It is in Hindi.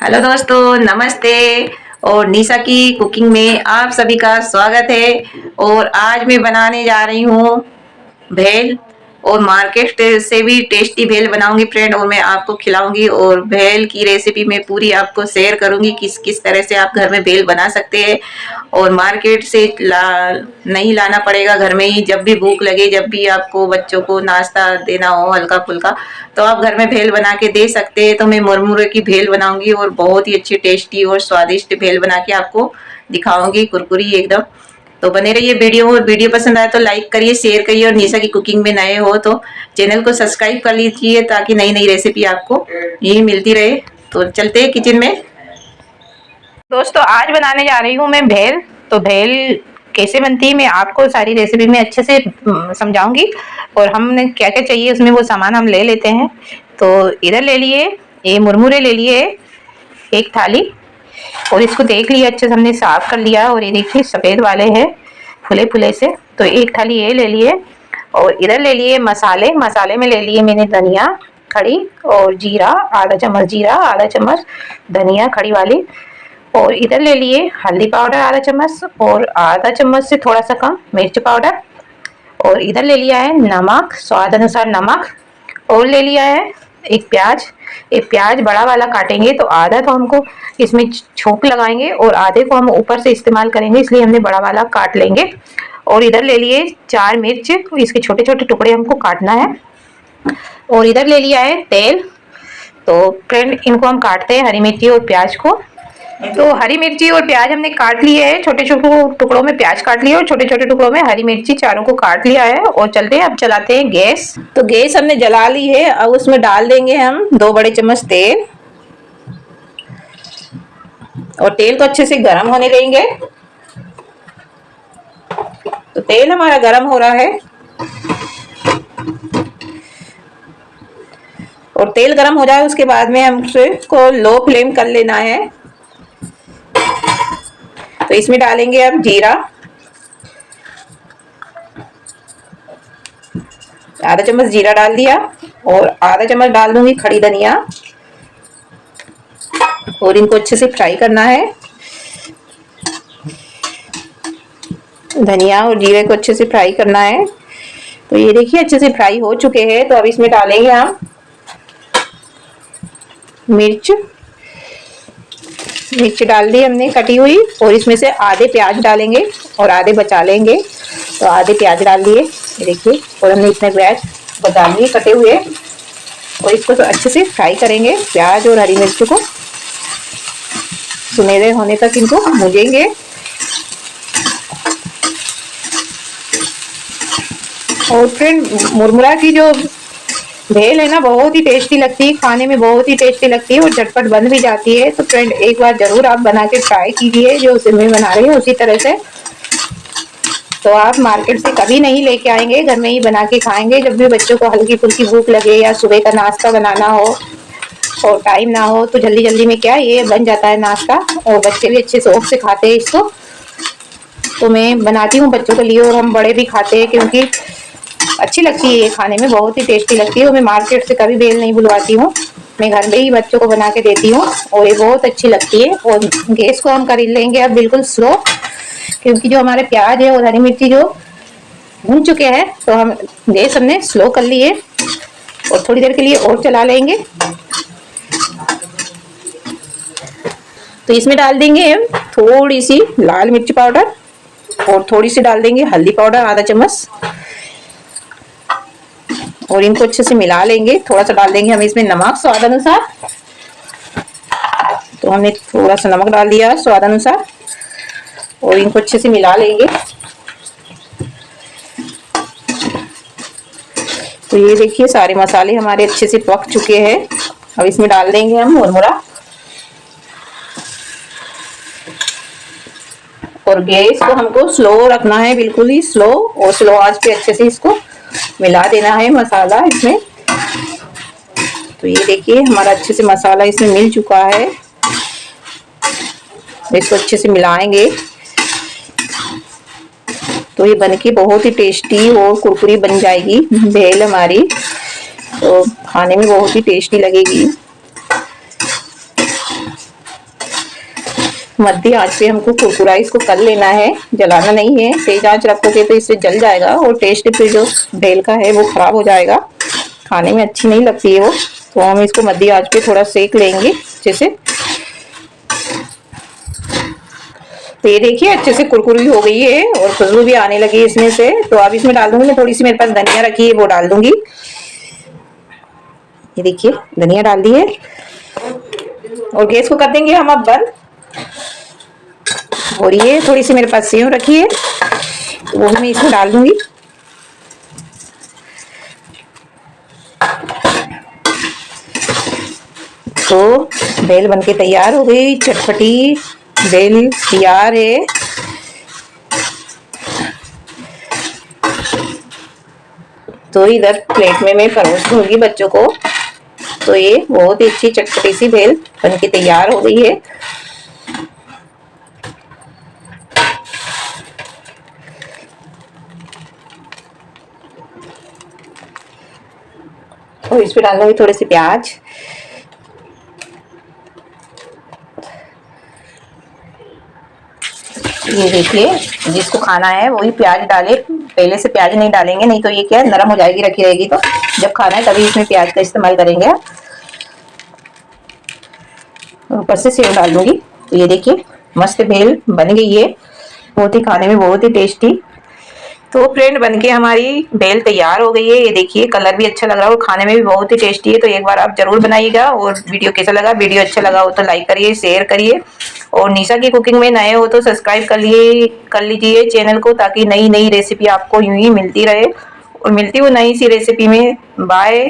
हेलो दोस्तों, नमस्ते। और निशा की कुकिंग में आप सभी का स्वागत है। और आज मैं बनाने जा रही हूँ भेल। और मार्केट से भी टेस्टी भेल बनाऊँगी फ्रेंड और मैं आपको खिलाऊँगी और भेल की रेसिपी मैं पूरी आपको शेयर करूँगी किस किस तरह से आप घर में भेल बना सकते हैं। और मार्केट से ला, नहीं लाना पड़ेगा घर में ही, जब भी भूख लगे, जब भी आपको बच्चों को नाश्ता देना हो हल्का फुल्का तो आप घर में भेल बना के दे सकते हैं। तो मैं मुरमुरे की भेल बनाऊँगी और बहुत ही अच्छी टेस्टी और स्वादिष्ट भेल बना के आपको दिखाऊँगी, कुरकुरी एकदम। तो बने रहिए वीडियो, और वीडियो पसंद आए तो लाइक करिए शेयर करिए, और निशा की कुकिंग में नए हो तो चैनल को सब्सक्राइब कर लीजिए ताकि नई नई रेसिपी आपको यही मिलती रहे। तो चलते हैं किचन में। दोस्तों, आज बनाने जा रही हूँ मैं भेल। तो भेल कैसे बनती है, मैं आपको सारी रेसिपी में अच्छे से समझाऊँगी। और हमने क्या क्या चाहिए, उसमें वो सामान हम ले लेते हैं। तो इधर ले लिए, ये मुरमुरे ले लिए, एक थाली। और इसको देख लिया अच्छे से हमने साफ़ कर लिया और ये देखिए, सफ़ेद वाले हैं, फुले फुले से। तो एक थाली ये ले लिए और इधर ले लिए मसाले। मसाले में ले लिए मैंने धनिया खड़ी और जीरा, आधा चम्मच जीरा, आधा चम्मच धनिया खड़ी वाली। और इधर ले लिए हल्दी पाउडर, आधा चम्मच और आधा चम्मच से थोड़ा सा कम मिर्च पाउडर। और इधर ले लिया है नमक, स्वाद अनुसार नमक। और ले लिया है एक प्याज एक प्याज बड़ा वाला काटेंगे तो आधा तो हमको इसमें छोंक लगाएँगे और आधे को हम ऊपर से इस्तेमाल करेंगे, इसलिए हमने बड़ा वाला काट लेंगे। और इधर ले लिए चार मिर्च, इसके छोटे छोटे टुकड़े हमको काटना है। और इधर ले लिया है तेल। तो फ्रेंड, इनको हम काटते हैं हरी मिर्ची और प्याज को। तो हरी मिर्ची और प्याज हमने काट लिए है। छोटे छोटे टुकड़ों में प्याज काट लिया और छोटे छोटे टुकड़ों में हरी मिर्ची चारों को काट लिया है और चलते हैं, अब चलाते हैं गैस। तो गैस हमने जला ली है, अब उसमें डाल देंगे हम दो बड़े चम्मच तेल। और तेल को अच्छे से गर्म होने देंगे। तो तेल हमारा गर्म हो रहा है। और तेल गर्म हो जाए, उसके बाद में हम उसको लो फ्लेम कर लेना है। तो इसमें डालेंगे अब जीरा। आधा चम्मच जीरा डाल दिया और आधा चम्मच डाल दूँगी खड़ी धनिया। और इनको अच्छे से फ्राई करना है। धनिया और जीरे को अच्छे से फ्राई करना है। तो ये देखिए अच्छे से फ्राई हो चुके हैं। तो अब इसमें डालेंगे हम मिर्च। मिर्च डाल दी हमने, कटी हुई, और इसमें से आधे प्याज डालेंगे और आधे बचा लेंगे। तो आधे प्याज डाल दिए देखिए, और हमने इतने प्याज बचा लिए, कटे हुए। और इसको तो अच्छे से फ्राई करेंगे, प्याज और हरी मिर्च को। सुनहरे होने तक इनको भूजेंगे। और फ्रेंड मुरमुरा की जो भेल है ना, बहुत ही टेस्टी लगती है, खाने में बहुत ही टेस्टी लगती है और झटपट बन भी जाती है। तो फ्रेंड एक बार ज़रूर आप बना के ट्राई कीजिए, जो उसे मैं बना रही हूँ, उसी तरह से। तो आप मार्केट से कभी नहीं लेके आएँगे, घर में ही बना के खाएँगे। जब भी बच्चों को हल्की फुल्की भूख लगे या सुबह का नाश्ता बनाना हो और टाइम ना हो तो जल्दी जल्दी में क्या ये बन जाता है नाश्ता और बच्चे भी अच्छे शौक से खाते हैं इसको। तो मैं बनाती हूँ, बच्चों के लिए और हम बड़े भी खाते हैं, क्योंकि अच्छी लगती है ये खाने में, बहुत ही टेस्टी लगती है। और मैं मार्केट से कभी बेल नहीं बुलवाती हूँ। मैं घर में ही बच्चों को बना के देती हूँ और ये बहुत अच्छी लगती है। और गैस को हम कर लेंगे अब बिल्कुल स्लो क्योंकि जो हमारे प्याज है और हरी मिर्ची जो भून चुके हैं तो हम गैस हमने स्लो कर लिए और थोड़ी देर के लिए और चला लेंगे। तो इसमें डाल देंगे हम थोड़ी सी लाल मिर्ची पाउडर और थोड़ी सी डाल देंगे हल्दी पाउडर, आधा चम्मच। और इनको अच्छे से मिला लेंगे। थोड़ा सा डाल देंगे हम इसमें नमक स्वाद अनुसार। तो हमने थोड़ा सा नमक डाल दिया स्वाद अनुसार। और इनको अच्छे से मिला लेंगे। तो ये देखिए सारे मसाले हमारे अच्छे से पक चुके हैं। अब इसमें डाल देंगे हम मुरमुरा। और गैस को हमको स्लो रखना है, बिल्कुल ही स्लो और स्लो आँच पे अच्छे से इसको मिला देना है मसाला इसमें। तो ये देखिए, हमारा अच्छे से मसाला इसमें मिल चुका है। इसको अच्छे से मिलाएँगे। तो ये बन के बहुत ही टेस्टी और कुरकुरी बन जाएगी। भेल हमारी तो खाने में बहुत ही टेस्टी लगेगी। मध्य आँच पे हमको कुरकुरा इसको कर लेना है। जलाना नहीं है। तेज आँच रखोगे तो इससे जल जाएगा और टेस्ट फिर जो भेल का है वो खराब हो जाएगा। खाने में अच्छी नहीं लगती है वो। तो हम इसको मध्य आँच पे थोड़ा सेक लेंगे अच्छे से। तो ये देखिए, अच्छे से कुरकुरी हो गई है और खुशबू भी आने लगी इसमें से। तो अब इसमें डाल दूँगी मैं थोड़ी सी मेरे पास धनिया रखी है, वो डाल दूँगी। ये देखिए, धनिया डाल दी है। और गैस को कर देंगे हम अब बंद। और ये थोड़ी सी मेरे पास सेव रखी है, वो मैं इसमें डाल दूँगी। तो बेल बनके तैयार हो गई, चटपटी बेल तैयार है। तो इधर प्लेट में मैं परोस दूँगी बच्चों को। तो ये बहुत ही अच्छी चटपटी सी भेल बनके तैयार हो गई है। और इसमें पर डालूँगी थोड़े से प्याज। ये देखिए, जिसको खाना है, वही प्याज डाले। पहले से प्याज नहीं डालेंगे, नहीं तो ये क्या नरम हो जाएगी, रखी रहेगी तो। जब खाना है, तभी इसमें प्याज का इस्तेमाल करेंगे ऊपर से सेव डाल दूँगी। तो ये देखिए, मस्त भेल बन गई है बहुत ही खाने में बहुत ही टेस्टी। तो फ्रेंड बनके हमारी बेल तैयार हो गई है। ये देखिए, कलर भी अच्छा लग रहा है और खाने में भी बहुत ही टेस्टी है। तो एक बार आप ज़रूर बनाइएगा और वीडियो कैसा लगा, वीडियो अच्छा लगा हो तो लाइक करिए, शेयर करिए। और निशा की कुकिंग में नए हो तो सब्सक्राइब कर लिए, कर लीजिए चैनल को ताकि नई नई रेसिपी आपको यूँ ही मिलती रहे। और मिलती हो नई सी रेसिपी में। बाय।